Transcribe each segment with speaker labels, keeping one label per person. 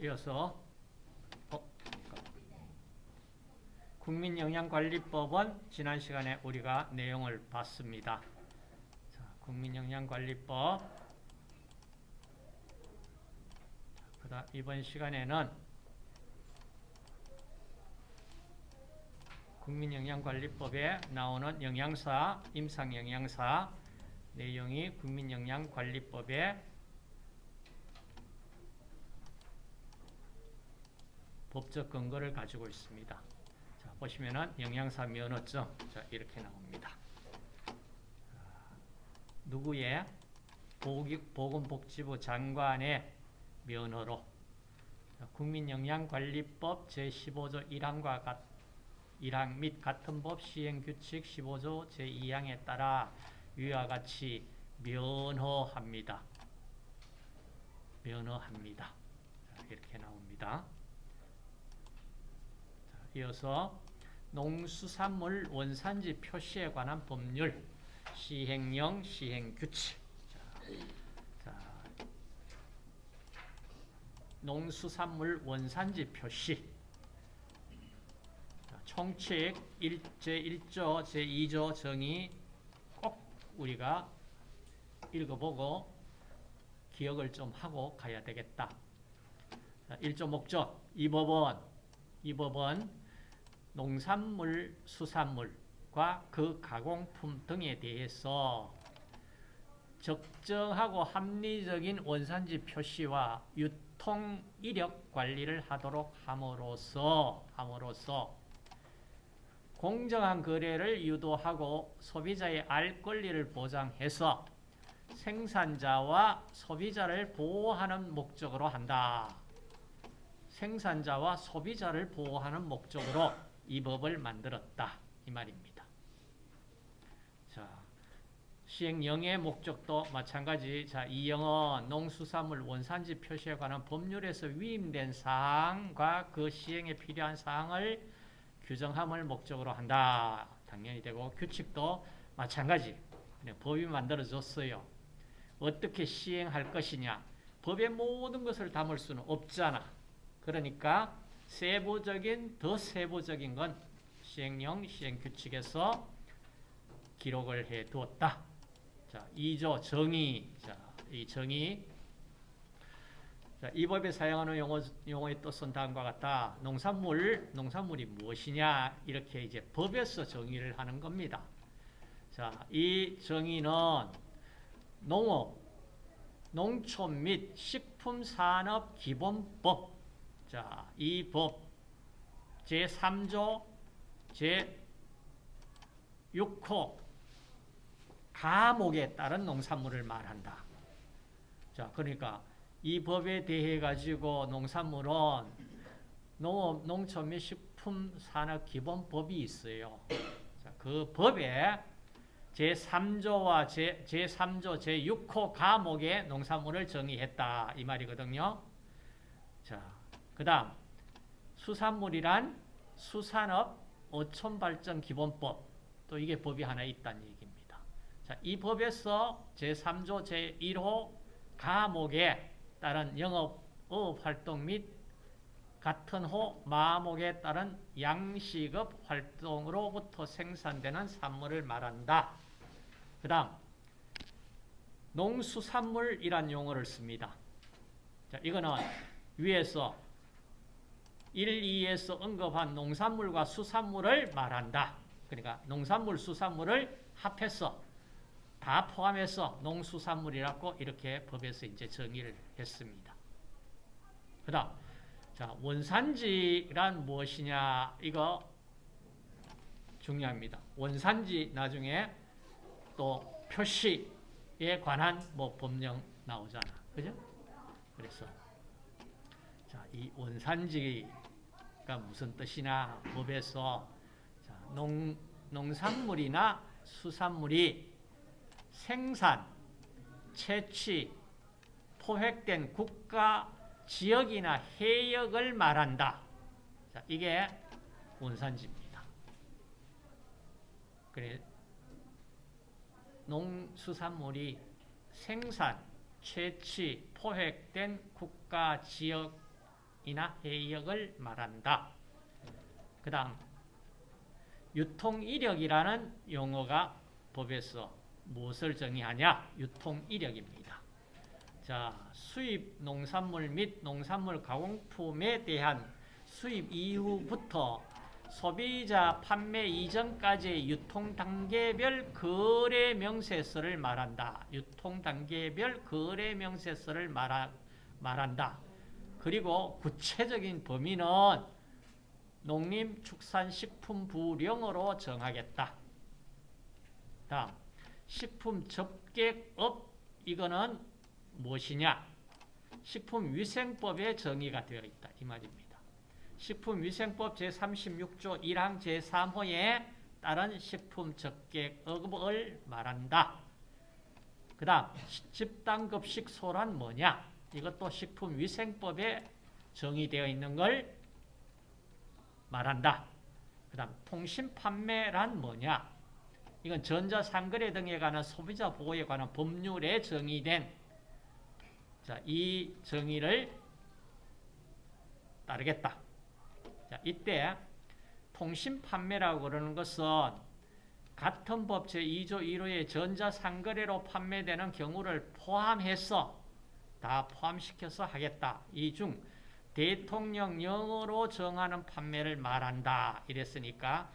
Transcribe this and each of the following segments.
Speaker 1: 이어서 어, 국민영양관리법은 지난 시간에 우리가 내용을 봤습니다. 자, 국민영양관리법 그다음 이번 시간에는 국민영양관리법에 나오는 영양사, 임상영양사 내용이 국민영양관리법에 법적 근거를 가지고 있습니다. 자, 보시면은 영양사 면허증 자, 이렇게 나옵니다. 누구의 보건복지부 장관의 면허로 국민영양관리법 제15조 1항과 같 1항 및 같은 법 시행규칙 15조 제2항에 따라 위와 같이 면허합니다. 면허합니다. 이렇게 나옵니다. 이어서 농수산물 원산지 표시에 관한 법률 시행령 시행규칙. 자, 농수산물 원산지 표시. 총칙 제1조 제2조 정의 꼭 우리가 읽어보고 기억을 좀 하고 가야 되겠다. 1조 목적 이 법은 이 법은 농산물, 수산물과 그 가공품 등에 대해서 적정하고 합리적인 원산지 표시와 유통 이력 관리를 하도록 함으로써 함으로써 공정한 거래를 유도하고 소비자의 알 권리를 보장해서 생산자와 소비자를 보호하는 목적으로 한다. 생산자와 소비자를 보호하는 목적으로 이 법을 만들었다. 이 말입니다. 자, 시행령의 목적도 마찬가지. 자, 이 영은 농수산물 원산지 표시에 관한 법률에서 위임된 사항과 그 시행에 필요한 사항을 규정함을 목적으로 한다. 당연히 되고 규칙도 마찬가지. 법이 만들어졌어요. 어떻게 시행할 것이냐. 법의 모든 것을 담을 수는 없잖아. 그러니까 세부적인 더 세부적인 건 시행령 시행규칙에서 기록을 해 두었다. 자, 2조 정의. 자, 이 정의 자, 이 법에 사용하는 용어, 용어의 뜻은 다음과 같다. 농산물, 농산물이 무엇이냐 이렇게 이제 법에서 정의를 하는 겁니다. 자, 이 정의는 농업, 농촌 및 식품산업기본법 자, 이 법 제3조 제6호 가목에 따른 농산물을 말한다. 자, 그러니까 이 법에 대해 가지고 농산물은 농업, 농촌 및 식품 산업 기본법이 있어요. 자, 그 법에 제3조와 제, 제3조 제6호 가목의 농산물을 정의했다. 이 말이거든요. 자, 그 다음 수산물이란 수산업 어촌발전 기본법 또 이게 법이 하나 있다는 얘기입니다. 자, 이 법에서 제3조 제1호 가목에 따른 영업 업 활동 및 같은 호 마목에 따른 양식업 활동으로부터 생산되는 산물을 말한다. 그 다음 농수산물이란 용어를 씁니다. 자, 이거는 위에서 1, 2에서 언급한 농산물과 수산물을 말한다. 그러니까 농산물, 수산물을 합해서 다 포함해서 농수산물이라고 이렇게 법에서 이제 정의를 했습니다. 그 다음, 자, 원산지란 무엇이냐, 이거 중요합니다. 원산지 나중에 또 표시에 관한 뭐 법령 나오잖아. 그죠? 그래서, 자, 이 원산지가 무슨 뜻이냐, 법에서, 자, 농, 농산물이나 수산물이 생산, 채취, 포획된 국가, 지역이나 해역을 말한다. 자, 이게 원산지입니다. 그래, 농수산물이 생산, 채취, 포획된 국가, 지역, 이나 해역을 말한다. 그 다음 유통이력이라는 용어가 법에서 무엇을 정의하냐? 유통이력입니다. 자, 수입 농산물 및 농산물 가공품에 대한 수입 이후부터 소비자 판매 이전까지의 유통 단계별 거래 명세서를 말한다. 유통 단계별 거래 명세서를 말하, 말한다. 그리고 구체적인 범위는 농림축산식품부령으로 정하겠다. 다음 식품 접객업 이거는 무엇이냐? 식품위생법에 정의가 되어 있다. 이 말입니다. 식품위생법 제36조 1항 제3호에 따른 식품 접객업을 말한다. 그 다음 집단급식소란 뭐냐? 이것도 식품위생법에 정의되어 있는 걸 말한다. 그 다음 통신판매란 뭐냐? 이건 전자상거래 등에 관한 소비자 보호에 관한 법률에 정의된 자, 이 정의를 따르겠다. 자, 이때 통신판매라고 그러는 것은 같은 법 제2조 1호의 전자상거래로 판매되는 경우를 포함해서 다 포함시켜서 하겠다. 이 중 대통령령으로 정하는 판매를 말한다. 이랬으니까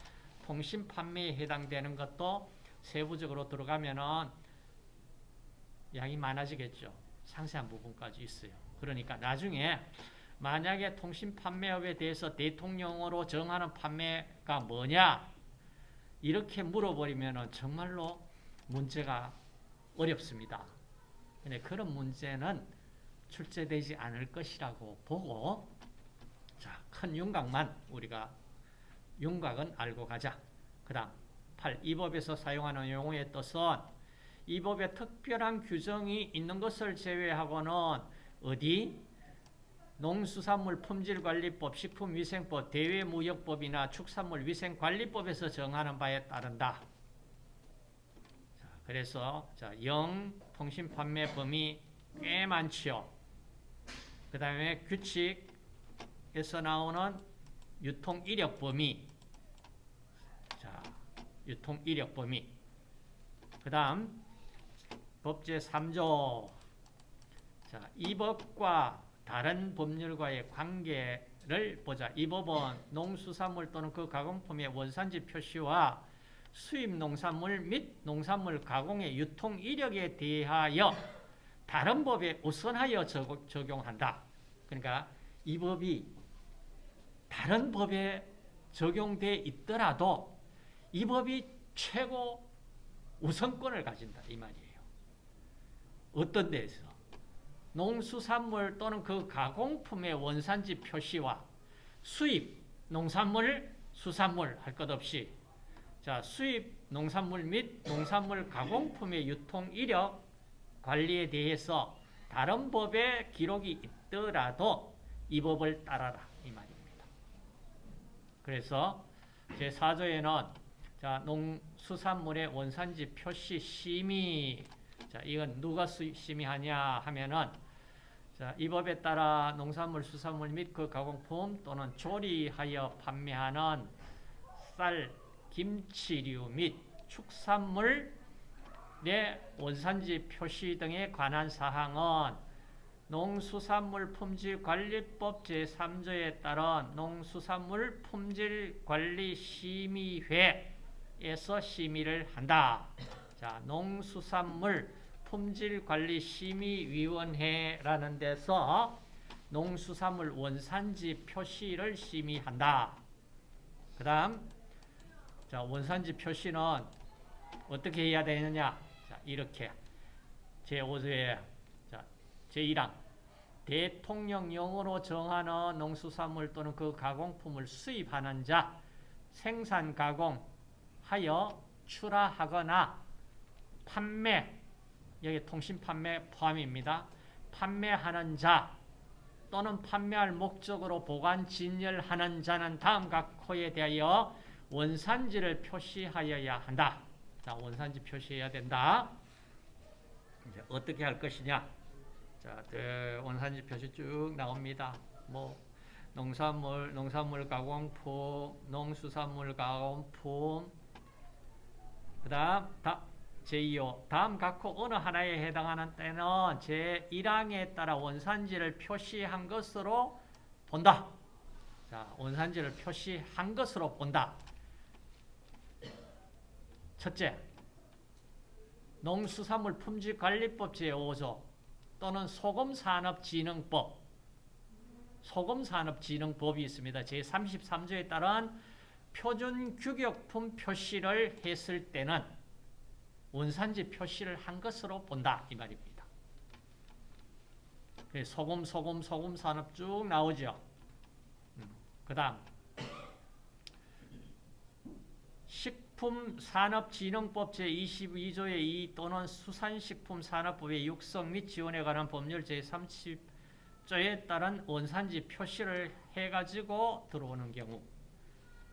Speaker 1: 통신 판매에 해당되는 것도 세부적으로 들어가면은 양이 많아지겠죠. 상세한 부분까지 있어요. 그러니까 나중에 만약에 통신 판매업에 대해서 대통령으로 정하는 판매가 뭐냐 이렇게 물어버리면 정말로 문제가 어렵습니다. 근데 그런 문제는 출제되지 않을 것이라고 보고 자, 큰 윤곽만 우리가 윤곽은 알고 가자. 그 다음 8. 이 법에서 사용하는 용어의 뜻은 이 법에 특별한 규정이 있는 것을 제외하고는 어디? 농수산물 품질관리법, 식품위생법, 대외무역법이나 축산물위생관리법에서 정하는 바에 따른다. 자, 그래서 자, 영 통신 판매 범위 꽤 많지요. 그 다음에 규칙에서 나오는 유통 이력 범위. 자, 유통 이력 범위. 그 다음, 법제 3조. 자, 이 법과 다른 법률과의 관계를 보자. 이 법은 농수산물 또는 그 가공품의 원산지 표시와 수입 농산물 및 농산물 가공의 유통 이력에 대하여 다른 법에 우선하여 적용한다. 그러니까 이 법이 다른 법에 적용돼 있더라도 이 법이 최고 우선권을 가진다 이 말이에요. 어떤 데서 농수산물 또는 그 가공품의 원산지 표시와 수입 농산물 수산물 할 것 없이 자 수입 농산물 및 농산물 가공품의 유통 이력 관리에 대해서 다른 법에 기록이 있더라도 이 법을 따라라 이 말입니다. 그래서 제 4조에는 자 농수산물의 원산지 표시 심의 자 이건 누가 심의하냐 하면은 자, 이 법에 따라 농산물, 수산물 및 그 가공품 또는 조리하여 판매하는 쌀, 김치류 및 축산물 내 원산지 표시 등에 관한 사항은 농수산물 품질 관리법 제3조에 따른 농수산물 품질 관리 심의회에서 심의를 한다. 자, 농수산물 품질 관리 심의위원회라는 데서 농수산물 원산지 표시를 심의한다. 그 다음, 자, 원산지 표시는 어떻게 해야 되느냐? 자, 이렇게. 제5조에, 자, 제1항. 대통령령으로 정하는 농수산물 또는 그 가공품을 수입하는 자, 생산, 가공하여 출하하거나 판매, 여기 통신 판매 포함입니다. 판매하는 자 또는 판매할 목적으로 보관, 진열하는 자는 다음 각 호에 대하여 원산지를 표시하여야 한다. 자, 원산지 표시해야 된다. 이제 어떻게 할 것이냐? 자, 그 원산지 표시 쭉 나옵니다. 뭐 농산물, 농산물 가공품, 농수산물 가공품. 그 다음, 다, 제2호. 다음 각호 어느 하나에 해당하는 때는 제1항에 따라 원산지를 표시한 것으로 본다. 자, 원산지를 표시한 것으로 본다. 첫째, 농수산물 품질관리법 제5조 또는 소금산업진흥법 소금산업진흥법이 있습니다. 제33조에 따른 표준 규격품 표시를 했을 때는 원산지 표시를 한 것으로 본다 이 말입니다. 소금, 소금, 소금 산업 쭉 나오죠. 그 다음 식품산업진흥법 제22조의 2 또는 수산식품산업법의 육성 및 지원에 관한 법률 제30조에 따른 원산지 표시를 해가지고 들어오는 경우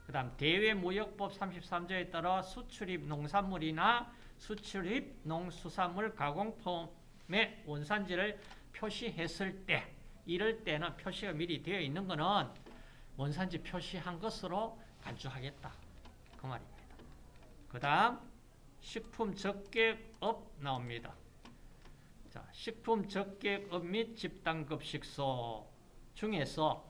Speaker 1: 그 다음 대외무역법 33조에 따라 수출입 농산물이나 수출입 농수산물 가공품의 원산지를 표시했을 때 이럴 때는 표시가 미리 되어 있는 것은 원산지 표시한 것으로 간주하겠다. 그 말입니다. 그 다음 식품 적객업 나옵니다. 자, 식품 적객업 및 집단급식소 중에서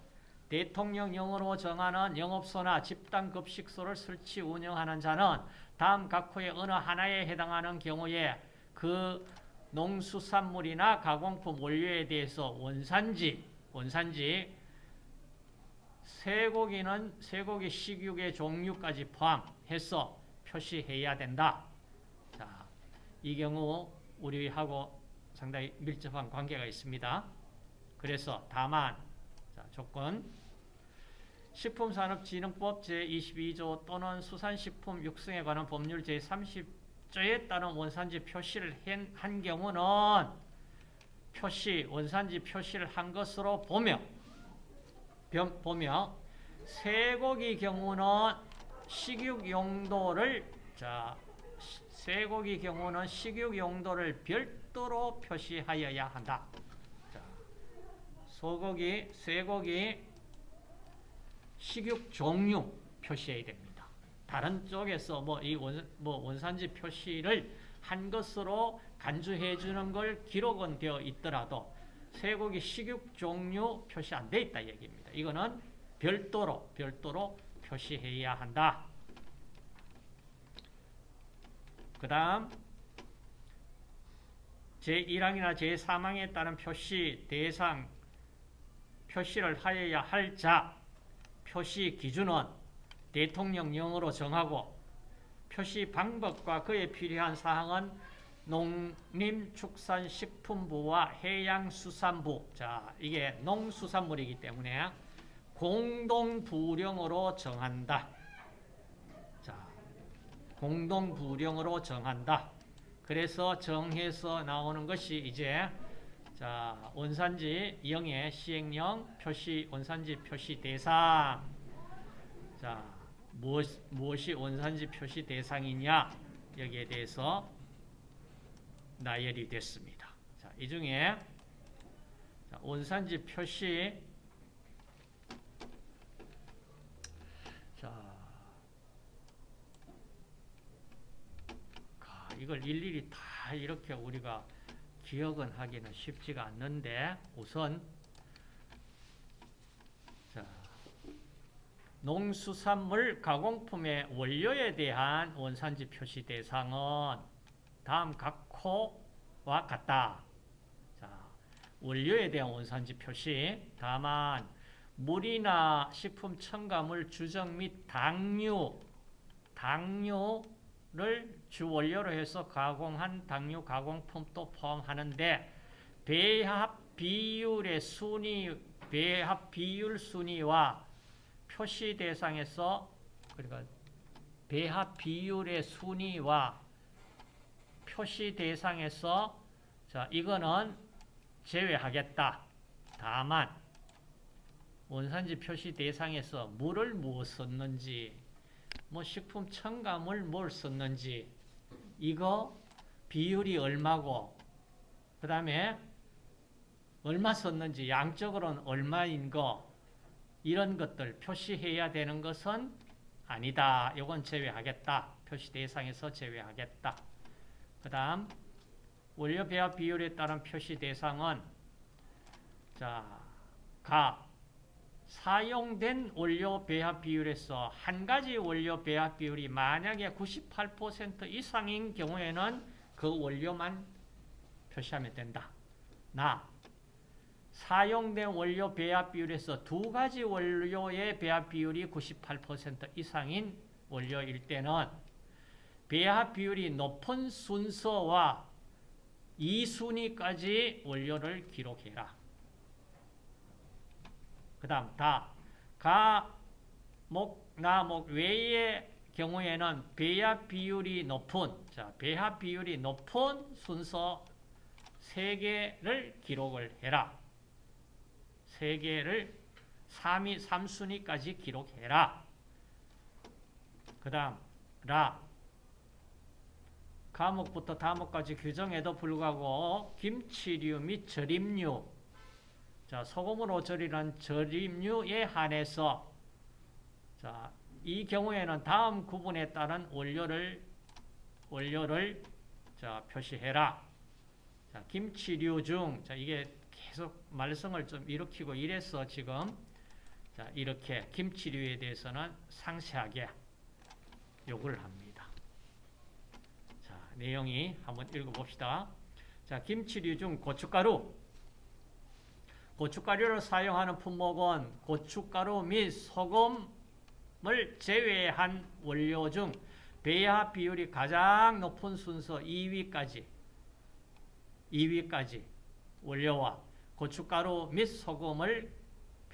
Speaker 1: 대통령령으로 정하는 영업소나 집단급식소를 설치 운영하는 자는 다음 각호의 어느 하나에 해당하는 경우에 그 농수산물이나 가공품 원료에 대해서 원산지, 원산지 쇠고기는 쇠고기 식육의 종류까지 포함해서 표시해야 된다. 자, 이 경우 우리하고 상당히 밀접한 관계가 있습니다. 그래서 다만 자, 조건 식품산업진흥법 제22조 또는 수산식품 육성에 관한 법률 제30조에 따른 원산지 표시를 한 경우는 표시, 원산지 표시를 한 것으로 보며 보며 쇠고기 경우는 식육 용도를 자 쇠고기 경우는 식육 용도를 별도로 표시하여야 한다. 자, 소고기, 쇠고기 식육 종류 표시해야 됩니다. 다른 쪽에서 뭐 이 원, 뭐 원산지 표시를 한 것으로 간주해 주는 걸 기록은 되어 있더라도 쇠고기 식육 종류 표시 안 돼 있다 얘기입니다. 이거는 별도로 별도로 표시해야 한다. 그 다음 제1항이나 제3항에 따른 표시 대상 표시를 하여야 할 자. 표시 기준은 대통령령으로 정하고 표시 방법과 그에 필요한 사항은 농림축산식품부와 해양수산부. 자 이게 농수산물이기 때문에 공동부령으로 정한다. 자, 공동부령으로 정한다. 그래서 정해서 나오는 것이 이제 자 원산지 영의 시행령 표시 원산지 표시 대상 자 무엇, 무엇이 원산지 표시 대상이냐 여기에 대해서 나열이 됐습니다. 자, 이 중에 원산지 표시 자, 이걸 일일이 다 이렇게 우리가 기억은 하기는 쉽지가 않는데 우선 자, 농수산물 가공품의 원료에 대한 원산지 표시 대상은 다음 각호와 같다. 자, 원료에 대한 원산지 표시 다만 물이나 식품 첨가물 주정 및 당류, 당류를 주원료로 해서 가공한 당류 가공품도 포함하는데 배합 비율의 순위, 배합 비율 순위와 표시 대상에서 그러니까 배합 비율의 순위와 표시 대상에서 자 이거는 제외하겠다. 다만 원산지 표시 대상에서 물을 무엇 썼는지, 뭐 식품 첨가물 뭘 썼는지, 이거 비율이 얼마고, 그 다음에 얼마 썼는지, 양적으로는 얼마인 거, 이런 것들 표시해야 되는 것은 아니다. 이건 제외하겠다. 표시 대상에서 제외하겠다. 그 다음 원료 배합 비율에 따른 표시 대상은 자, 가 사용된 원료 배합 비율에서 한 가지 원료 배합 비율이 만약에 98% 이상인 경우에는 그 원료만 표시하면 된다. 나 사용된 원료 배합 비율에서 두 가지 원료의 배합 비율이 98% 이상인 원료일 때는 배합 비율이 높은 순서와 2순위까지 원료를 기록해라. 그 다음 다, 가, 목, 나, 목 외의 경우에는 배합 비율이 높은 자 배합 비율이 높은 순서 3개를 기록을 해라. 3개를 3위, 3순위까지 기록해라. 그 다음 라 과목부터 다목까지 규정에도 불구하고 김치류 및 절임류 자, 소금으로 절이는 절임류에 한해서 자, 이 경우에는 다음 구분에 따른 원료를 원료를 자, 표시해라. 자, 김치류 중 자, 이게 계속 말썽을 좀 일으키고 이래서 지금 자, 이렇게 김치류에 대해서는 상세하게 요구를 합니다. 자, 내용이 한번 읽어 봅시다. 자, 김치류 중 고춧가루 고춧가루를 사용하는 품목은 고춧가루 및 소금을 제외한 원료 중 배합 비율이 가장 높은 순서 2위까지 2위까지 원료와 고춧가루 및 소금을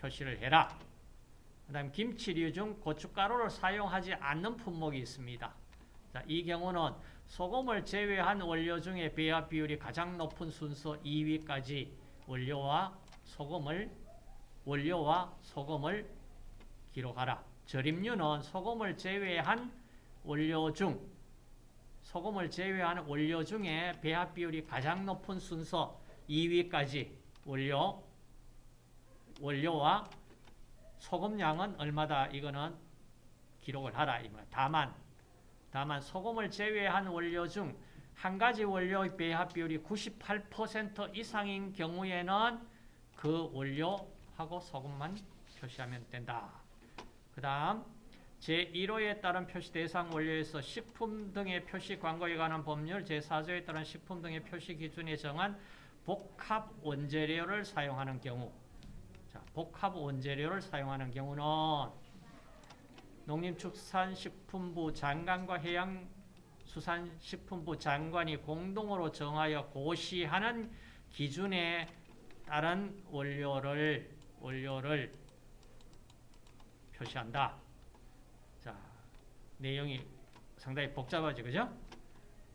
Speaker 1: 표시를 해라. 그 다음 김치류 중 고춧가루를 사용하지 않는 품목이 있습니다. 자, 이 경우는 소금을 제외한 원료 중에 배합 비율이 가장 높은 순서 2위까지 원료와 소금을 원료와 소금을 기록하라. 절임류는 소금을 제외한 원료 중 소금을 제외한 원료 중에 배합 비율이 가장 높은 순서 2위까지 원료 원료와 소금량은 얼마다 이거는 기록을 하라 다만 다만 소금을 제외한 원료 중 한 가지 원료의 배합 비율이 98% 이상인 경우에는 그 원료 하고 소금만 표시하면 된다. 그 다음 제1호에 따른 표시 대상 원료에서 식품 등의 표시 광고에 관한 법률 제4조에 따른 식품 등의 표시 기준에 정한 복합 원재료를 사용하는 경우 자, 복합 원재료를 사용하는 경우는 농림축산식품부 장관과 해양수산식품부 장관이 공동으로 정하여 고시하는 기준에 다른 원료를 원료를 표시한다. 자, 내용이 상당히 복잡하죠, 그죠?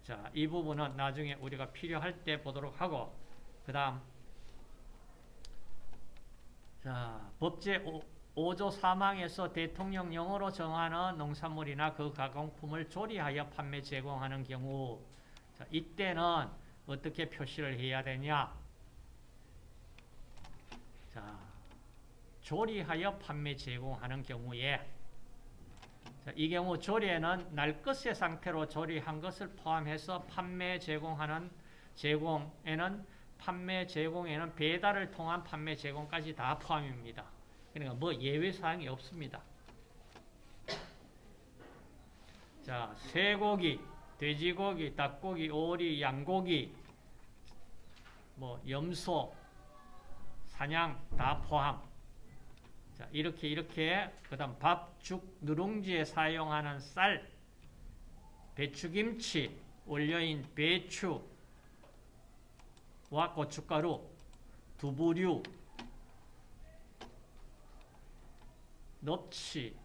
Speaker 1: 자, 이 부분은 나중에 우리가 필요할 때 보도록 하고, 그 다음, 자, 법제 5, 조 3항에서 대통령령으로 정하는 농산물이나 그 가공품을 조리하여 판매 제공하는 경우, 자, 이때는 어떻게 표시를 해야 되냐? 자, 조리하여 판매 제공하는 경우에 자, 이 경우 조리에는 날 것의 상태로 조리한 것을 포함해서 판매 제공하는 제공에는 판매 제공에는 배달을 통한 판매 제공까지 다 포함입니다. 그러니까 뭐 예외 사항이 없습니다. 자, 쇠고기, 돼지고기, 닭고기, 오리, 양고기, 뭐 염소, 사냥 다 포함. 자, 이렇게 이렇게 그다음 밥, 죽, 누룽지에 사용하는 쌀, 배추김치, 원료인 배추와 고춧가루, 두부류, 넙치,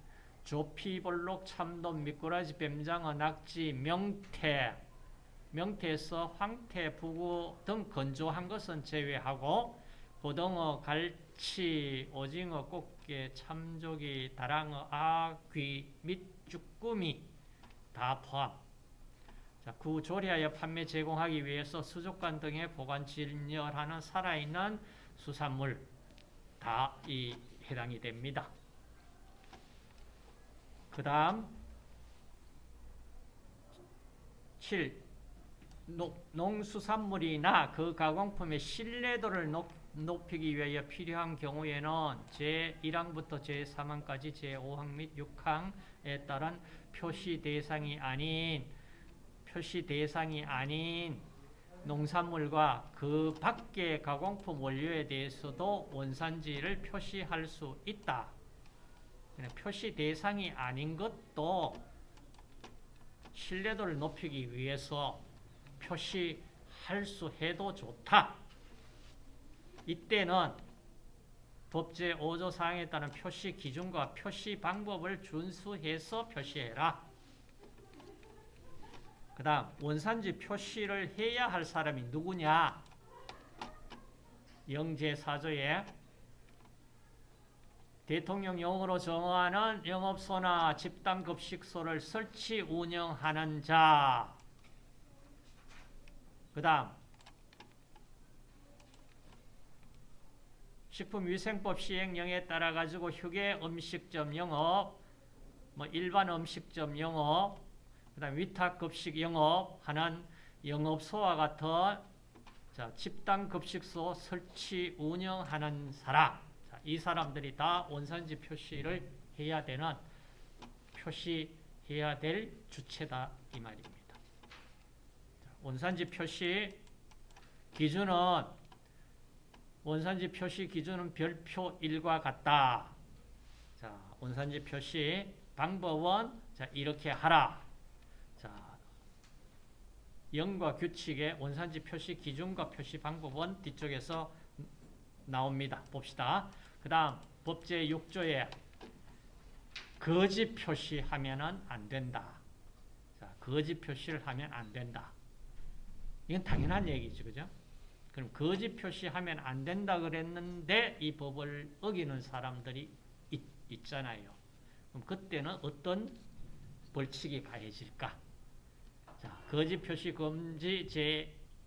Speaker 1: 조피볼록, 참돔, 미꾸라지, 뱀장어, 낙지, 명태, 명태에서 황태, 부구 등 건조한 것은 제외하고 고등어, 갈치, 오징어, 꽃게, 참조기, 다랑어, 아귀 및 쭈꾸미 다 포함. 자, 구 조리하여 판매 제공하기 위해서 수족관 등에 보관 진열하는 살아있는 수산물 다 이 해당이 됩니다. 그 다음 7. 농수산물이나 그 가공품의 신뢰도를 높, 높이기 위하여 필요한 경우에는 제1항부터 제3항까지 제5항 및 6항에 따른 표시 대상이 아닌 표시 대상이 아닌 농산물과 그 밖의 가공품 원료에 대해서도 원산지를 표시할 수 있다. 표시 대상이 아닌 것도 신뢰도를 높이기 위해서 표시할 수 해도 좋다. 이때는 법제 5조 사항에 따른 표시 기준과 표시 방법을 준수해서 표시해라. 그 다음 원산지 표시를 해야 할 사람이 누구냐? 영제사조에 대통령령으로 정하는 영업소나 집단급식소를 설치 운영하는 자. 그 다음 식품위생법 시행령에 따라 가지고 휴게 음식점 영업, 뭐 일반 음식점 영업, 그다음 위탁 급식 영업 하는 영업소와 같은 자, 집단 급식소 설치 운영하는 사람, 자, 이 사람들이 다 원산지 표시를 해야 되는 표시해야 될 주체다 이 말입니다. 자, 원산지 표시 기준은 원산지 표시 기준은 별표 1과 같다. 자, 원산지 표시 방법은 자, 이렇게 하라. 자, 영과 규칙의 원산지 표시 기준과 표시 방법은 뒤쪽에서 나옵니다. 봅시다. 그 다음 법제 6조에 거짓 표시하면 안 된다. 자, 거짓 표시를 하면 안 된다. 이건 당연한 얘기죠. 그죠? 그럼 거짓 표시하면 안 된다 그랬는데 이 법을 어기는 사람들이 있, 있잖아요. 그럼 그때는 어떤 벌칙이 가해질까? 자, 거짓 표시 금지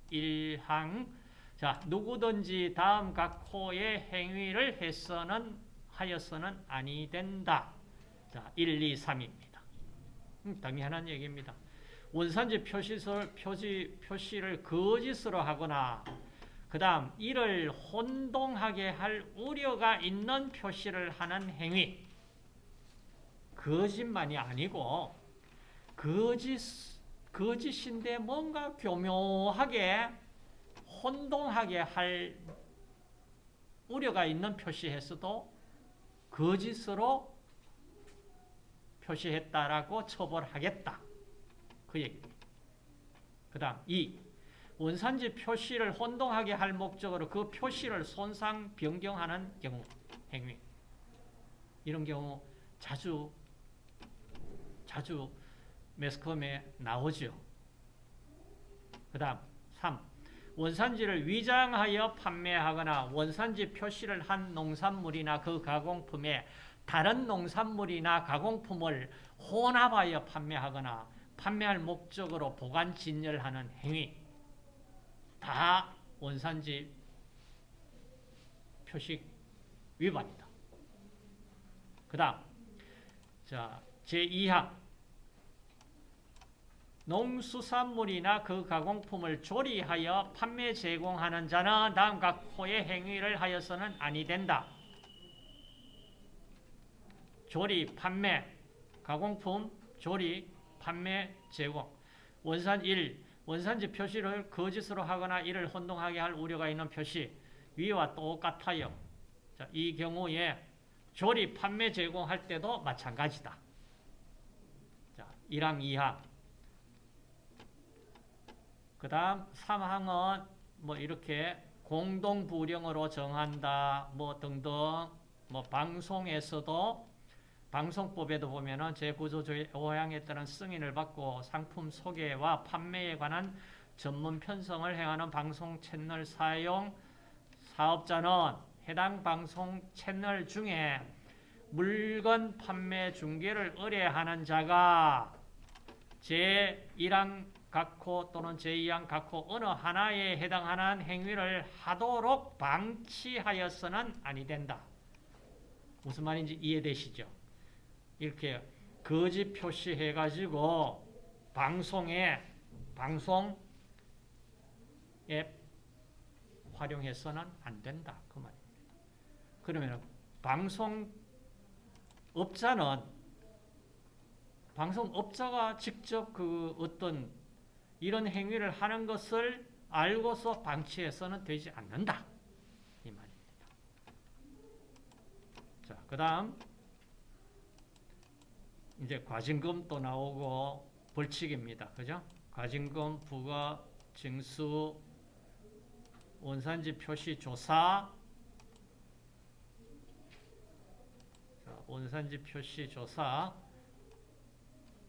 Speaker 1: 제1항 자, 누구든지 다음 각 호의 행위를 해서는 하여서는 아니 된다. 자, 1, 2, 3입니다. 음, 당연한 얘기입니다. 원산지 표시설, 표시, 표시를 거짓으로 하거나 그 다음 이를 혼동하게 할 우려가 있는 표시를 하는 행위 거짓만이 아니고 거짓, 거짓인데 뭔가 교묘하게 혼동하게 할 우려가 있는 표시했어도 거짓으로 표시했다라고 처벌하겠다. 그 얘기입니다. 그 다음 2. 원산지 표시를 혼동하게 할 목적으로 그 표시를 손상, 변경하는 경우, 행위. 이런 경우 자주, 자주 매스컴에 나오죠. 그 다음 3. 원산지를 위장하여 판매하거나 원산지 표시를 한 농산물이나 그 가공품에 다른 농산물이나 가공품을 혼합하여 판매하거나 판매할 목적으로 보관 진열하는 행위. 다 원산지 표식 위반이다. 그 다음, 자, 제2항. 농수산물이나 그 가공품을 조리하여 판매 제공하는 자는 다음 각 호의 행위를 하여서는 아니 된다. 조리, 판매, 가공품, 조리, 판매, 제공. 원산 1. 원산지 표시를 거짓으로 하거나 이를 혼동하게 할 우려가 있는 표시 위와 똑같아요. 자, 이 경우에 조리, 판매, 제공할 때도 마찬가지다. 자, 1항, 2항. 그 다음 3항은 뭐 이렇게 공동부령으로 정한다, 뭐 등등, 뭐 방송에서도 방송법에도 보면은 제9조 제5항에 따른 승인을 받고 상품 소개와 판매에 관한 전문 편성을 행하는 방송 채널 사용 사업자는 해당 방송 채널 중에 물건 판매 중개를 의뢰하는 자가 제1항 각호 또는 제2항 각호 어느 하나에 해당하는 행위를 하도록 방치하여서는 아니 된다. 무슨 말인지 이해되시죠? 이렇게 거짓 표시해가지고 방송에 방송에 활용해서는 안 된다 그 말입니다. 그러면 방송 업자는 방송업자가 직접 그 어떤 이런 행위를 하는 것을 알고서 방치해서는 되지 않는다. 이 말입니다. 자, 그 다음, 이제 과징금 또 나오고 벌칙입니다. 그죠? 과징금, 부과, 징수, 원산지 표시 조사, 자, 원산지 표시 조사,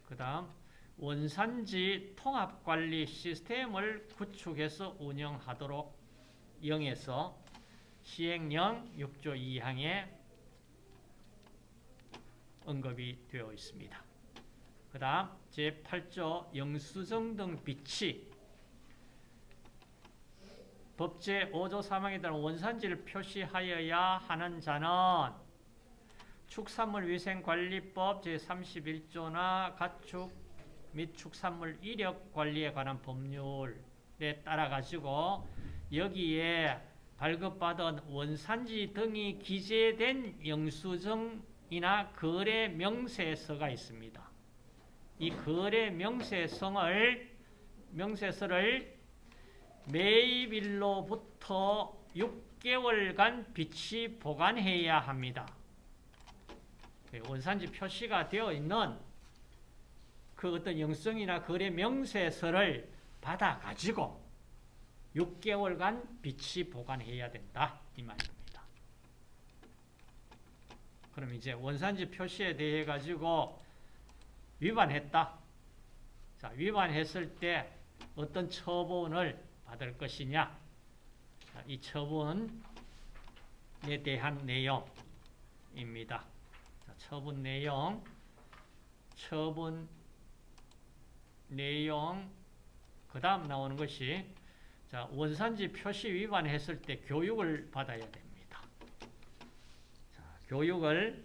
Speaker 1: 그 다음 원산지 통합관리 시스템을 구축해서 운영하도록 영에서 시행령 6조 2항에 언급이 되어 있습니다. 그 다음 제8조 영수증 등 비치 법제 5조 3항에 따른 원산지를 표시하여야 하는 자는 축산물위생관리법 제31조나 가축 및 축산물 이력 관리에 관한 법률에 따라 가지고 여기에 발급받은 원산지 등이 기재된 영수증 이나 거래 명세서가 있습니다. 이 거래 명세성을 명세서를 매입일로부터 6개월간 비치 보관해야 합니다. 그 원산지 표시가 되어 있는 그 어떤 영성이나 거래 명세서를 받아가지고 6개월간 비치 보관해야 된다. 이 말입니다. 그럼 이제 원산지 표시에 대해 가지고 위반했다. 자, 위반했을 때 어떤 처분을 받을 것이냐. 자, 이 처분에 대한 내용입니다. 처분 내용, 처분 내용, 그 다음 나오는 것이 자, 원산지 표시 위반했을 때 교육을 받아야 됩니다. 자, 교육을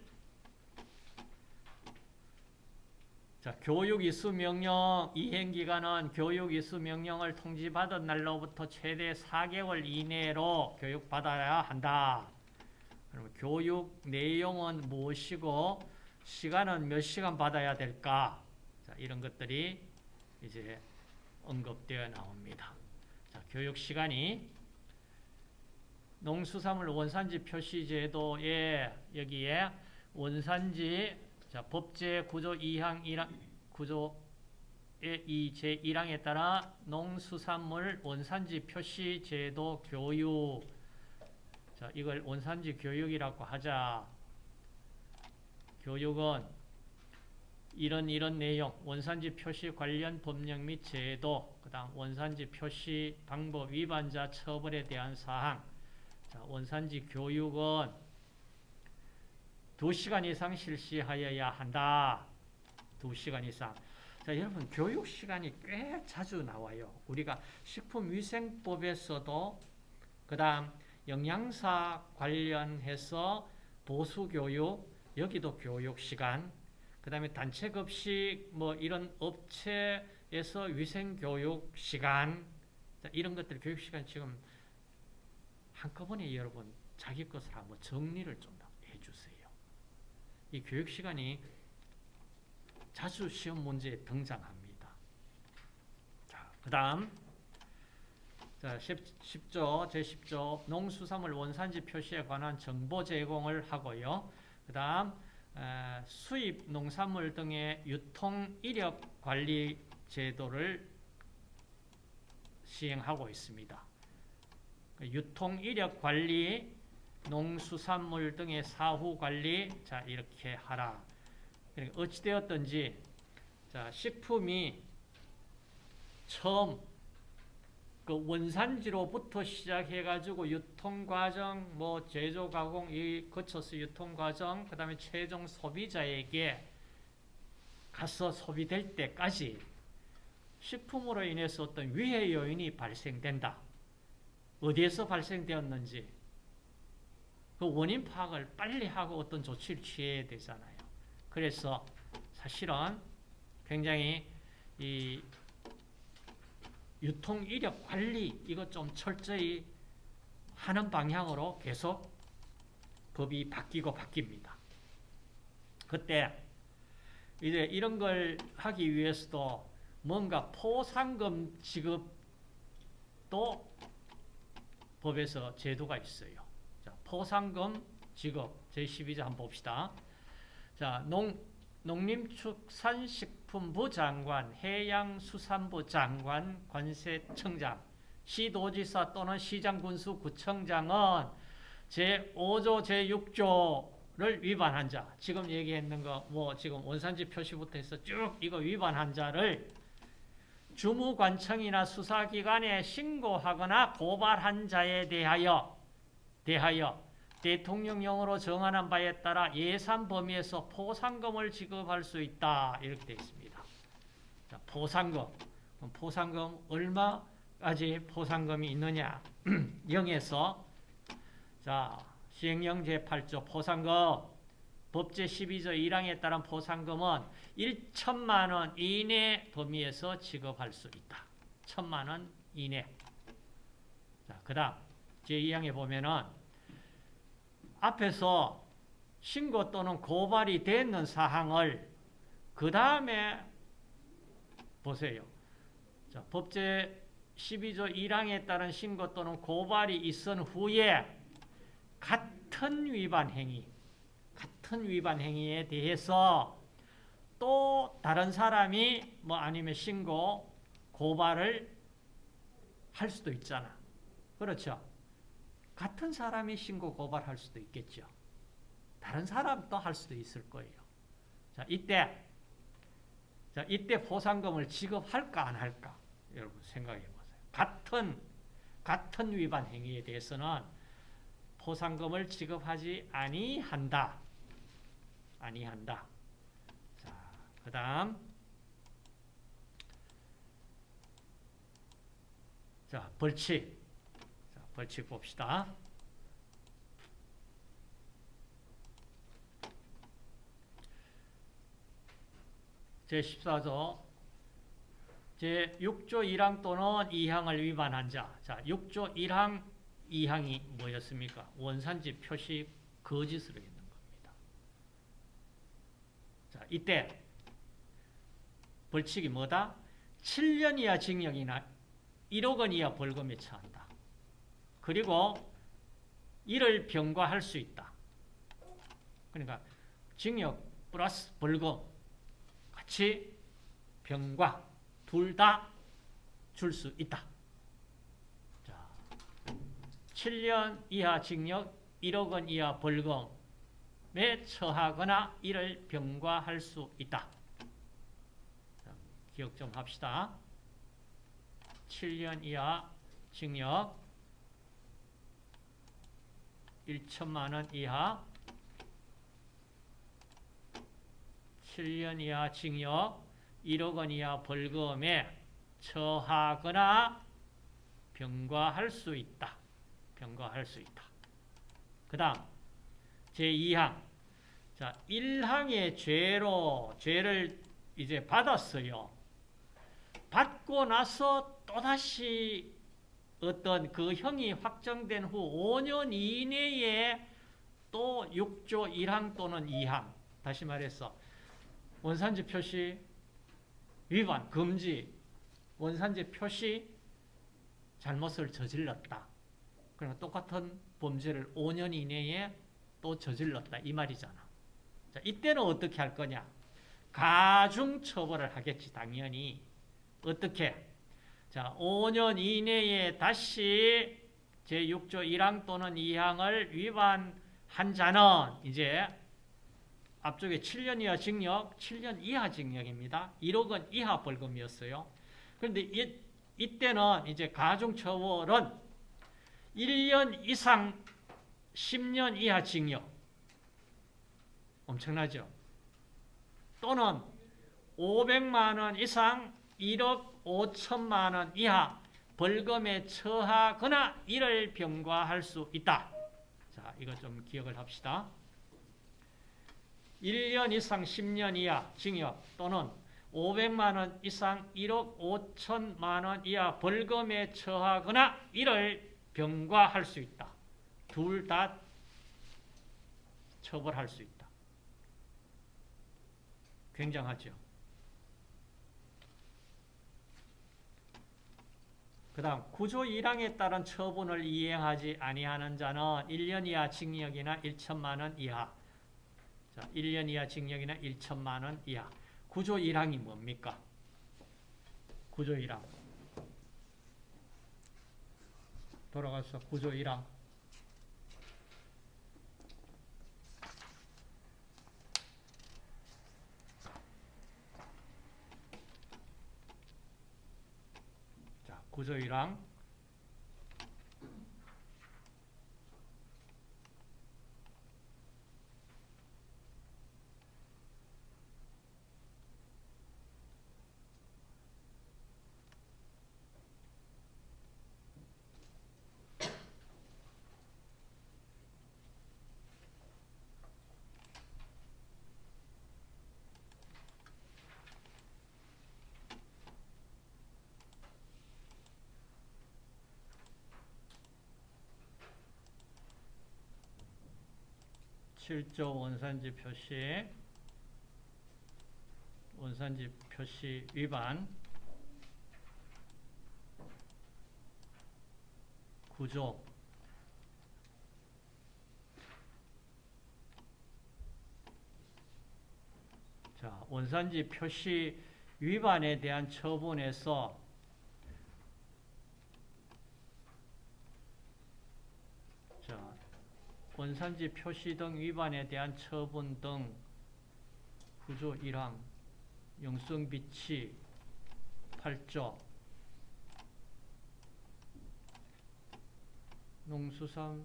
Speaker 1: 자, 교육 이수 명령 이행 기간은 교육 이수 명령을 통지받은 날로부터 최대 4개월 이내로 교육받아야 한다. 그럼 교육 내용은 무엇이고 시간은 몇 시간 받아야 될까? 자, 이런 것들이 이제 언급되어 나옵니다. 자, 교육 시간이 농수산물 원산지 표시 제도에 여기에 원산지 자, 법제 구조 2항 1항 구조의 이 제1항에 따라 농수산물 원산지 표시 제도 교육 자, 이걸 원산지 교육이라고 하자. 교육은 이런 이런 내용, 원산지 표시 관련 법령 및 제도, 그 다음 원산지 표시 방법 위반자 처벌에 대한 사항. 자, 원산지 교육은 2시간 이상 실시하여야 한다. 2시간 이상. 자, 여러분, 교육 시간이 꽤 자주 나와요. 우리가 식품위생법에서도, 그 다음, 영양사 관련해서 보수교육, 여기도 교육 시간, 그 다음에 단체급식, 뭐 이런 업체에서 위생교육 시간, 이런 것들 교육 시간 지금 한꺼번에 여러분 자기 것을 한번 정리를 좀 해주세요. 이 교육 시간이 자주 시험 문제에 등장합니다. 자, 그 다음 자, 10, 조 제10조 농수산물 원산지 표시에 관한 정보 제공을 하고요. 그 다음 수입 농산물 등의 유통 이력 관리 제도를 시행하고 있습니다. 그 유통 이력 관리, 농수산물 등의 사후 관리, 자 이렇게 하라. 그러니까 어찌되었든지 자 식품이 처음 그 원산지로부터 시작해가지고 유통과정, 뭐 제조 가공 이 거쳐서 유통과정, 그 다음에 최종 소비자에게 가서 소비될 때까지 식품으로 인해서 어떤 위해 요인이 발생된다. 어디에서 발생되었는지 그 원인 파악을 빨리 하고 어떤 조치를 취해야 되잖아요. 그래서 사실은 굉장히 이 유통 이력 관리 이거 좀 철저히 하는 방향으로 계속 법이 바뀌고 바뀝니다. 그때 이제 이런 걸 하기 위해서도 뭔가 포상금 지급도 법에서 제도가 있어요. 자, 포상금 지급 제12조 한번 봅시다. 자, 농 농림축산식품부 장관, 해양수산부 장관, 관세청장, 시도지사 또는 시장군수 구청장은 제5조, 제6조를 위반한 자, 지금 얘기했는 거, 뭐 지금 원산지 표시부터 해서 쭉 이거 위반한 자를 주무관청이나 수사기관에 신고하거나 고발한 자에 대하여, 대하여 대통령령으로 정하는 바에 따라 예산 범위에서 포상금을 지급할 수 있다. 이렇게 되어 있습니다. 자, 포상금. 포상금 얼마까지 포상금이 있느냐? 0에서 자, 시행령 제8조 포상금 법제 12조 1항에 따른 포상금은 1천만 원 이내 범위에서 지급할 수 있다. 천만 원 이내. 자, 그 다음 제2항에 보면은 앞에서 신고 또는 고발이 됐는 사항을 그 다음에 보세요. 자, 법제 12조 1항에 따른 신고 또는 고발이 있은 후에 같은 위반 행위, 같은 위반 행위에 대해서 또 다른 사람이 뭐 아니면 신고, 고발을 할 수도 있잖아. 그렇죠? 같은 사람이 신고 고발할 수도 있겠죠. 다른 사람도 할 수도 있을 거예요. 자, 이때 자, 이때 포상금을 지급할까 안 할까? 여러분 생각해 보세요. 같은 같은 위반 행위에 대해서는 포상금을 지급하지 아니한다. 아니한다. 자, 그 다음 자, 벌칙. 벌칙 봅시다. 제14조 제6조 1항 또는 2항을 위반한 자. 자, 6조 1항, 2항이 뭐였습니까? 원산지 표시 거짓으로. 자, 이때 벌칙이 뭐다? 7년 이하 징역이나 1억 원 이하 벌금에 처한다. 그리고 이를 병과할 수 있다. 그러니까 징역 플러스 벌금 같이 병과 둘 다 줄 수 있다. 자, 7년 이하 징역 1억 원 이하 벌금 에 처하거나 이를 병과할 수 있다. 자, 기억 좀 합시다. 7년 이하 징역 1천만 원 이하 7년 이하 징역 1억 원 이하 벌금에 처하거나 병과할 수 있다. 병과할 수 있다. 그 다음 제2항 자 1항의 죄로 죄를 이제 받았어요. 받고 나서 또다시 어떤 그 형이 확정된 후 5년 이내에 또 6조 1항 또는 2항 다시 말해서 원산지 표시 위반, 금지 원산지 표시 잘못을 저질렀다. 그러면 똑같은 범죄를 5년 이내에 또 저질렀다 이 말이잖아. 자, 이때는 어떻게 할 거냐? 가중 처벌을 하겠지 당연히. 어떻게? 자, 5년 이내에 다시 제6조 1항 또는 2항을 위반한 자는 이제 앞쪽에 7년 이하 징역, 7년 이하 징역입니다. 1억 원 이하 벌금이었어요. 그런데 이, 이때는 이제 가중처벌은 1년 이상 10년 이하 징역. 엄청나죠? 또는 500만 원 이상 1억 5천만 원 이하 벌금에 처하거나 이를 병과할 수 있다. 자, 이거 좀 기억을 합시다. 1년 이상 10년 이하 징역 또는 500만 원 이상 1억 5천만 원 이하 벌금에 처하거나 이를 병과할 수 있다. 둘 다 처벌할 수 있다. 굉장하죠. 그 다음 구조 1항에 따른 처분을 이행하지 아니하는 자는 1년 이하 징역이나 1천만 원 이하 자, 1년 이하 징역이나 1천만 원 이하 구조 1항이 뭡니까? 구조 1항 돌아가서 구조 1항 구조이랑 7조 원산지 표시 원산지 표시 위반 구조. 자 원산지 표시 위반에 대한 처분에서 원산지 표시 등 위반에 대한 처분 등 구조 1항 영성 비치 8조 농수산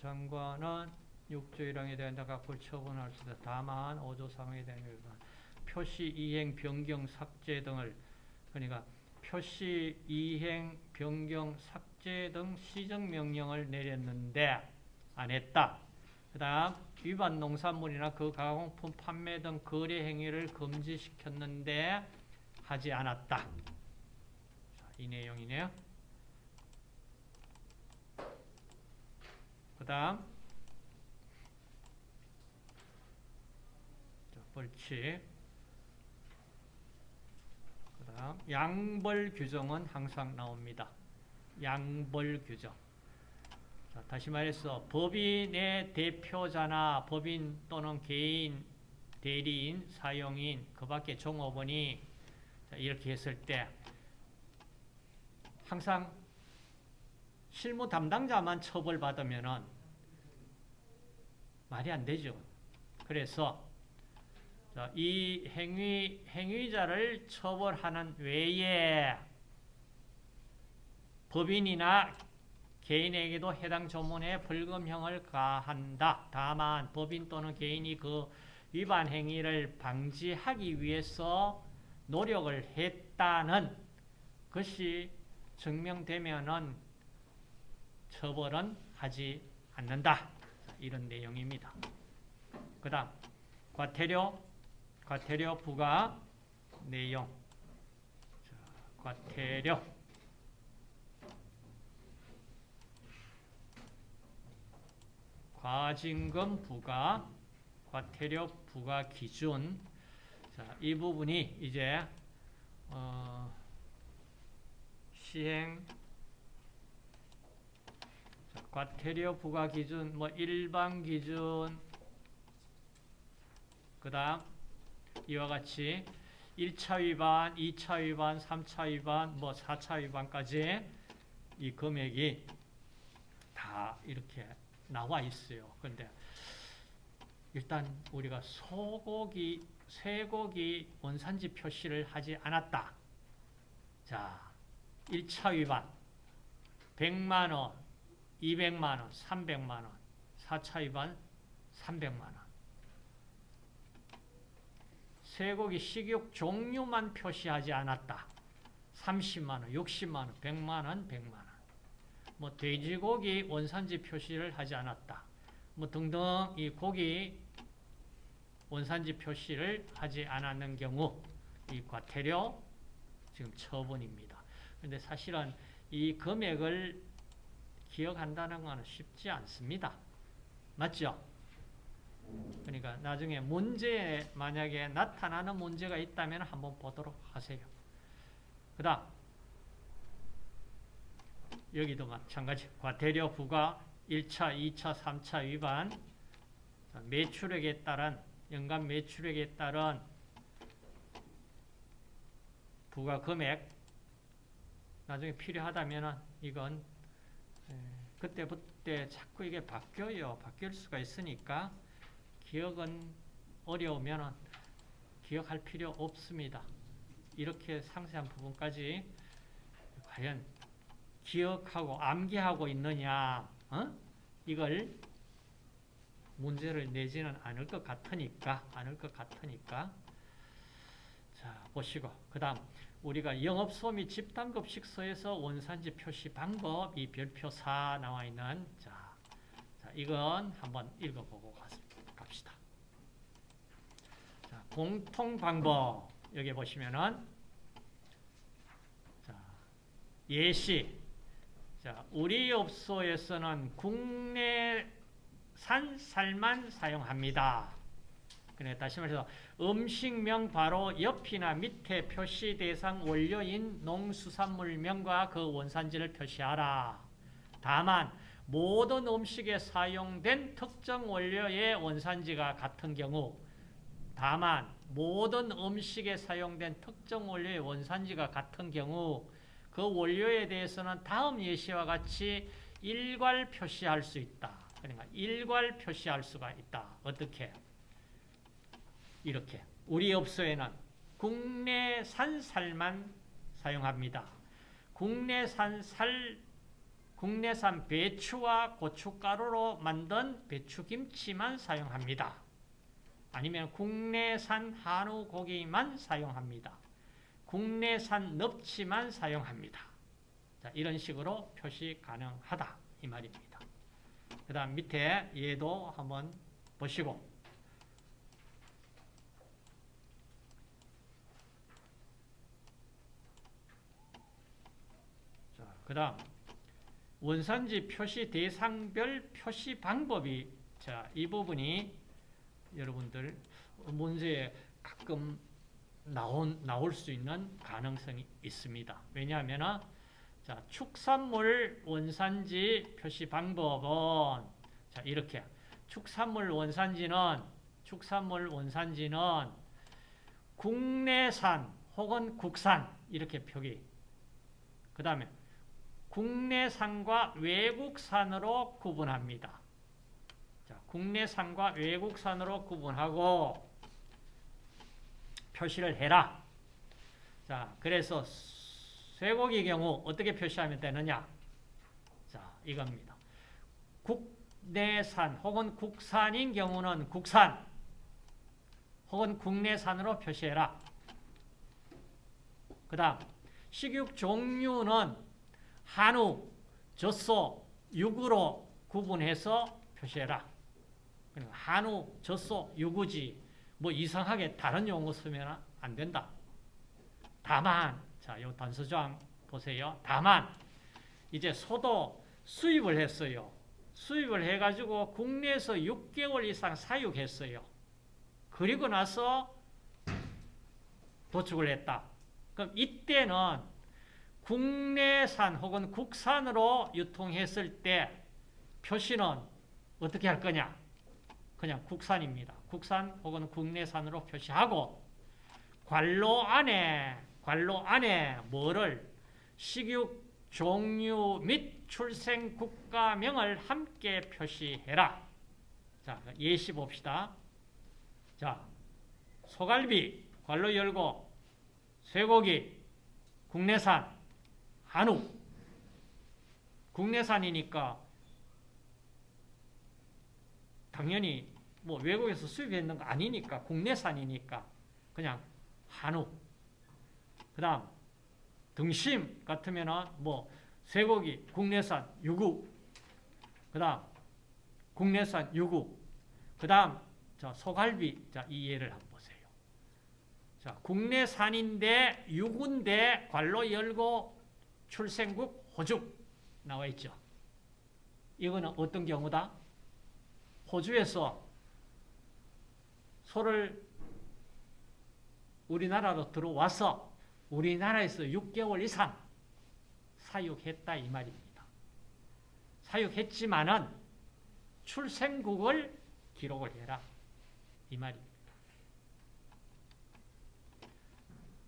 Speaker 1: 장관은 6조 1항에 대한 각각 처분할 수 있다. 다만 5조 3항에 대한 위반 표시 이행 변경 삭제 등을 그러니까 표시 이행 변경 삭제 등 시정 명령을 내렸는데 안 했다. 그 다음 위반 농산물이나 그 가공품 판매 등 거래 행위를 금지시켰는데 하지 않았다. 자, 이 내용이네요. 그 다음 벌칙 그 다음 양벌 규정은 항상 나옵니다. 양벌 규정 자, 다시 말해서 법인의 대표자나 법인 또는 개인, 대리인, 사용인, 그 밖에 종업원이 자, 이렇게 했을 때 항상 실무 담당자만 처벌받으면 말이 안 되죠. 그래서 자, 이 행위, 행위자를 처벌하는 외에 법인이나 개인에게도 해당 조문에 벌금형을 가한다. 다만 법인 또는 개인이 그 위반 행위를 방지하기 위해서 노력을 했다는 것이 증명되면은 처벌은 하지 않는다. 이런 내용입니다. 그 다음 과태료, 과태료 부과 내용. 자, 과태료. 과징금 부과, 과태료 부과 기준. 자, 이 부분이 이제 어, 시행 자, 과태료 부과 기준, 뭐 일반 기준, 그 다음 이와 같이 1차 위반, 2차 위반, 3차 위반, 뭐 4차 위반까지 이 금액이 다 이렇게 나와 있어요. 근데 일단 우리가 소고기, 쇠고기 원산지 표시를 하지 않았다. 자, 1차 위반 100만 원, 200만 원, 300만 원, 4차 위반 300만 원. 쇠고기 식육 종류만 표시하지 않았다. 30만 원, 60만 원, 100만 원, 100만 원. 뭐 돼지고기 원산지 표시를 하지 않았다. 뭐 등등 이 고기 원산지 표시를 하지 않았는 경우 이 과태료 지금 처분입니다. 근데 사실은 이 금액을 기억한다는 것은 쉽지 않습니다. 맞죠? 그러니까 나중에 문제에 만약에 나타나는 문제가 있다면 한번 보도록 하세요. 그 다음 여기도 마찬가지 과태료 부과 1차, 2차, 3차 위반 매출액에 따른 연간 매출액에 따른 부과 금액 나중에 필요하다면 이건 그때부터 자꾸 이게 바뀌어요. 바뀔 수가 있으니까 기억은 어려우면 기억할 필요 없습니다. 이렇게 상세한 부분까지 과연 기억하고 암기하고 있느냐 어? 이걸 문제를 내지는 않을 것 같으니까 않을 것 같으니까 자 보시고 그 다음 우리가 영업소 및 집단급식소에서 원산지 표시 방법 이 별표 4 나와 있는 자, 자 이건 한번 읽어보고 갑시다. 자, 공통 방법 여기 보시면은 자, 예시 자, 우리 업소에서는 국내산 쌀만 사용합니다. 그래 다시 말해서 음식명 바로 옆이나 밑에 표시 대상 원료인 농수산물명과 그 원산지를 표시하라. 다만 모든 음식에 사용된 특정 원료의 원산지가 같은 경우 다만 모든 음식에 사용된 특정 원료의 원산지가 같은 경우 그 원료에 대해서는 다음 예시와 같이 일괄 표시할 수 있다. 그러니까 일괄 표시할 수가 있다. 어떻게? 이렇게 우리 업소에는 국내산 쌀만 사용합니다. 국내산 쌀, 국내산 배추와 고춧가루로 만든 배추김치만 사용합니다. 아니면 국내산 한우 고기만 사용합니다. 국내산 넙치만 사용합니다. 자, 이런 식으로 표시 가능하다 이 말입니다. 그 다음 밑에 얘도 한번 보시고 그 다음 원산지 표시 대상별 표시 방법이 자, 이 부분이 여러분들 문제에 가끔 나온, 나올 수 있는 가능성이 있습니다. 왜냐하면 자, 축산물 원산지 표시 방법은 자, 이렇게 축산물 원산지는 축산물 원산지는 국내산 혹은 국산 이렇게 표기 그 다음에 국내산과 외국산으로 구분합니다. 자, 국내산과 외국산으로 구분하고 표시를 해라. 자, 그래서 쇠고기 경우 어떻게 표시하면 되느냐? 자, 이겁니다. 국내산 혹은 국산인 경우는 국산 혹은 국내산으로 표시해라. 그 다음 식육 종류는 한우, 젖소, 육으로 구분해서 표시해라. 그러니까 한우, 젖소, 육우지 뭐 이상하게 다른 용어 쓰면 안 된다. 다만 자, 요 단서조항 보세요. 다만 이제 소도 수입을 했어요. 수입을 해가지고 국내에서 6개월 이상 사육했어요. 그리고 나서 도축을 했다. 그럼 이때는 국내산 혹은 국산으로 유통했을 때 표시는 어떻게 할 거냐? 그냥 국산입니다. 국산 혹은 국내산으로 표시하고 관로 안에 관로 안에 뭐를 식육 종류 및 출생 국가명을 함께 표시해라. 자, 예시 봅시다. 자, 소갈비 관로 열고 쇠고기 국내산 한우 국내산이니까 당연히 뭐 외국에서 수입했는 거 아니니까 국내산이니까 그냥 한우 그 다음 등심 같으면은 뭐 쇠고기 국내산 유구 그 다음 국내산 유구. 그 다음, 자, 소갈비. 자, 이 예를 한번 보세요. 자, 국내산인데 유구인데 관로 열고 출생국 호주 나와 있죠. 이거는 어떤 경우다? 호주에서 소를 우리나라로 들어와서 우리나라에서 6개월 이상 사육했다 이 말입니다. 사육했지만은 출생국을 기록을 해라 이 말입니다.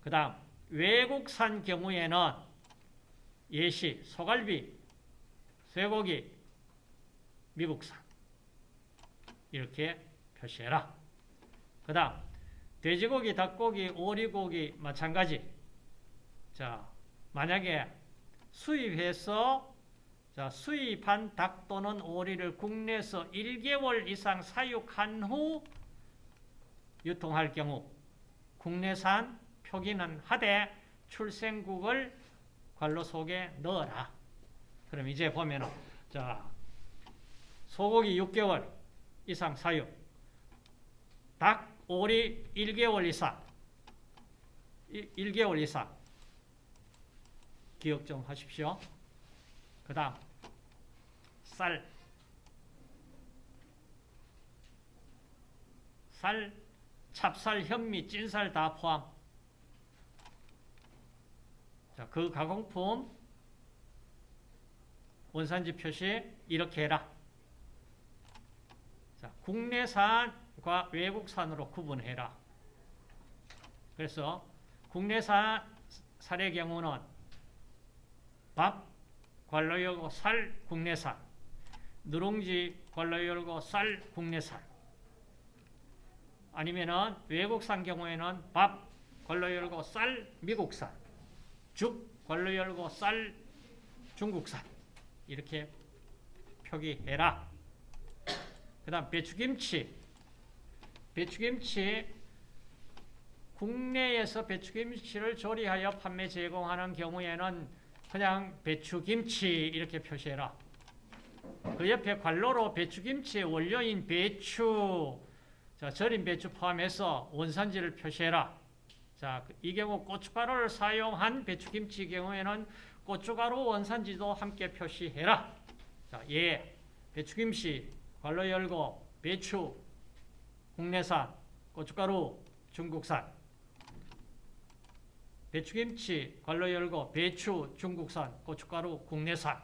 Speaker 1: 그 다음 외국산 경우에는 예시, 소갈비, 쇠고기, 미국산 이렇게 표시해라. 그 다음 돼지고기, 닭고기, 오리고기 마찬가지. 자, 만약에 수입해서 자, 수입한 닭 또는 오리를 국내에서 1개월 이상 사육한 후 유통할 경우 국내산 표기는 하되 출생국을 관로 속에 넣어라. 그럼 이제 보면은 자 소고기 6개월 이상 사육, 닭, 오리 1개월 이상, 1개월 이상 기억 좀 하십시오. 그 다음 쌀, 쌀, 찹쌀, 현미, 찐쌀 다 포함. 자, 그 가공품 원산지 표시 이렇게 해라. 자, 국내산 과 외국산으로 구분해라. 그래서 국내산 쌀의 경우는 밥, 관로 열고 쌀, 국내산. 누룽지, 관로 열고 쌀, 국내산. 아니면은 외국산 경우에는 밥, 관로 열고 쌀, 미국산. 죽, 관로 열고 쌀, 중국산. 이렇게 표기해라. 그 다음 배추김치. 배추김치 국내에서 배추김치를 조리하여 판매 제공하는 경우에는 그냥 배추김치 이렇게 표시해라. 그 옆에 관로로 배추김치의 원료인 배추, 자, 절인 배추 포함해서 원산지를 표시해라. 자, 이 경우 고춧가루를 사용한 배추김치 경우에는 고춧가루 원산지도 함께 표시해라. 자, 예. 배추김치, 관로 열고, 배추, 국내산, 고춧가루, 중국산. 배추김치, 관로 열고, 배추, 중국산, 고춧가루, 국내산.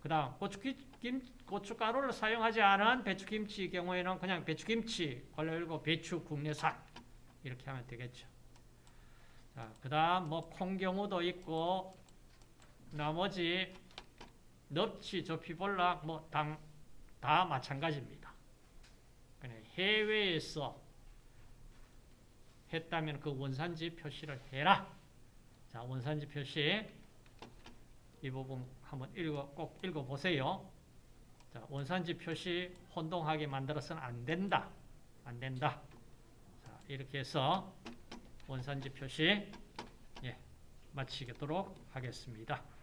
Speaker 1: 그 다음, 고추김, 고춧가루를 사용하지 않은 배추김치 경우에는 그냥 배추김치, 관로 열고, 배추, 국내산. 이렇게 하면 되겠죠. 자, 그 다음, 뭐, 콩 경우도 있고, 나머지, 넙치, 조피볼락, 뭐, 당, 다 마찬가지입니다. 해외에서 했다면 그 원산지 표시를 해라. 자, 원산지 표시. 이 부분 한번 읽어, 꼭 읽어 보세요. 자, 원산지 표시 혼동하게 만들어서는 안 된다. 안 된다. 자, 이렇게 해서 원산지 표시 예, 마치도록 하겠습니다.